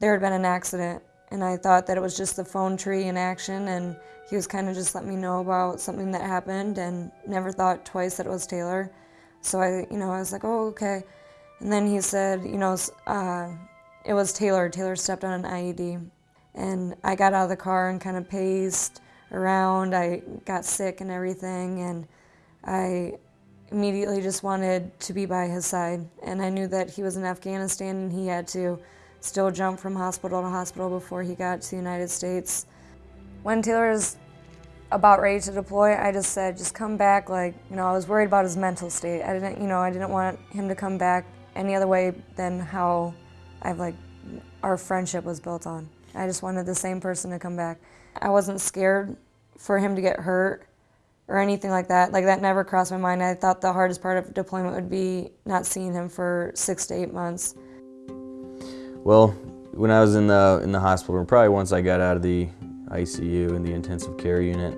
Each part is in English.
there had been an accident and I thought that it was just the phone tree in action and he was kind of just letting me know about something that happened and never thought twice that it was Taylor. So I, you know, I was like, oh, okay. And then he said, you know, uh, it was Taylor. Taylor stepped on an IED. And I got out of the car and kind of paced around. I got sick and everything. And I immediately just wanted to be by his side. And I knew that he was in Afghanistan and he had to still jump from hospital to hospital before he got to the United States. When Taylor was about ready to deploy, I just said, just come back. Like, you know, I was worried about his mental state. I didn't, you know, I didn't want him to come back any other way than how I've like, our friendship was built on. I just wanted the same person to come back. I wasn't scared for him to get hurt or anything like that. Like that never crossed my mind. I thought the hardest part of deployment would be not seeing him for six to eight months. Well, when I was in the in the hospital, probably once I got out of the ICU in the intensive care unit,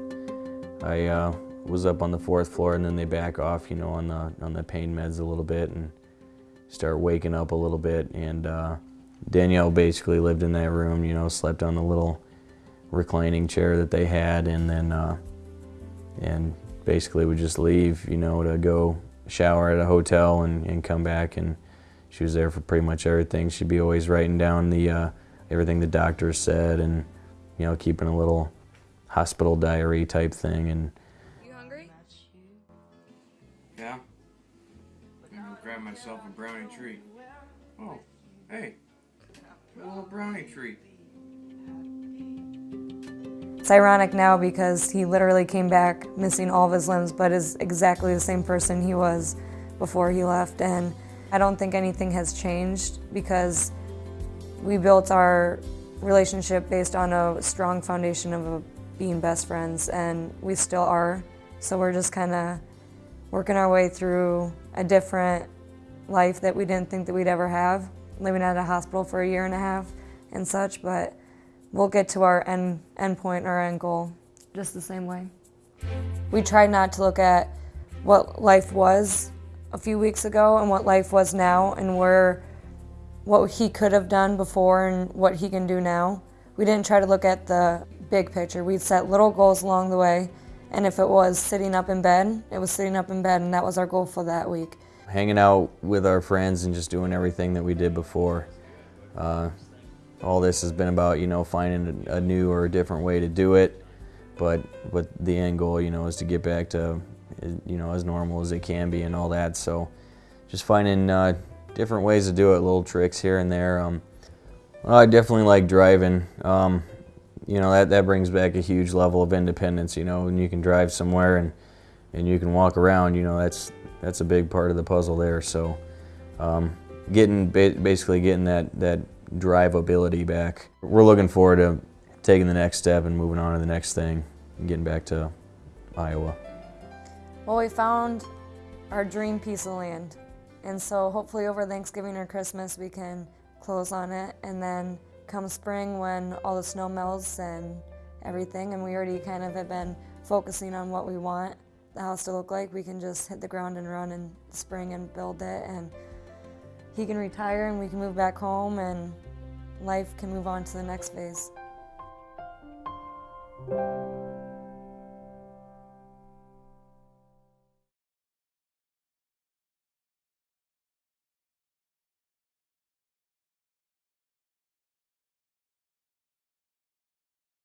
I uh, was up on the fourth floor, and then they back off, you know, on the on the pain meds a little bit, and start waking up a little bit. And uh, Danielle basically lived in that room, you know, slept on the little reclining chair that they had, and then uh, and basically would just leave, you know, to go shower at a hotel and, and come back and she was there for pretty much everything. She'd be always writing down the uh, everything the doctors said and you know keeping a little hospital diary type thing. And you hungry? Yeah. I'm grab myself a brownie treat. Oh, hey, a little brownie treat. It's ironic now because he literally came back missing all of his limbs, but is exactly the same person he was before he left. And I don't think anything has changed because we built our relationship based on a strong foundation of being best friends and we still are. So we're just kind of working our way through a different life that we didn't think that we'd ever have, living at a hospital for a year and a half and such, but we'll get to our end, end point, our end goal, just the same way. We tried not to look at what life was a few weeks ago and what life was now and where what he could have done before and what he can do now. We didn't try to look at the big picture. We'd set little goals along the way and if it was sitting up in bed, it was sitting up in bed and that was our goal for that week. Hanging out with our friends and just doing everything that we did before. Uh, all this has been about, you know, finding a new or a different way to do it. But, but the end goal, you know, is to get back to you know, as normal as it can be and all that. So just finding uh, different ways to do it, little tricks here and there. Um, well, I definitely like driving. Um, you know, that, that brings back a huge level of independence, you know, and you can drive somewhere and, and you can walk around, you know, that's, that's a big part of the puzzle there. So um, getting, basically getting that, that drivability back. We're looking forward to taking the next step and moving on to the next thing and getting back to Iowa. Well, we found our dream piece of land. And so hopefully over Thanksgiving or Christmas we can close on it. And then come spring when all the snow melts and everything, and we already kind of have been focusing on what we want the house to look like, we can just hit the ground and run in spring and build it. And he can retire and we can move back home and life can move on to the next phase.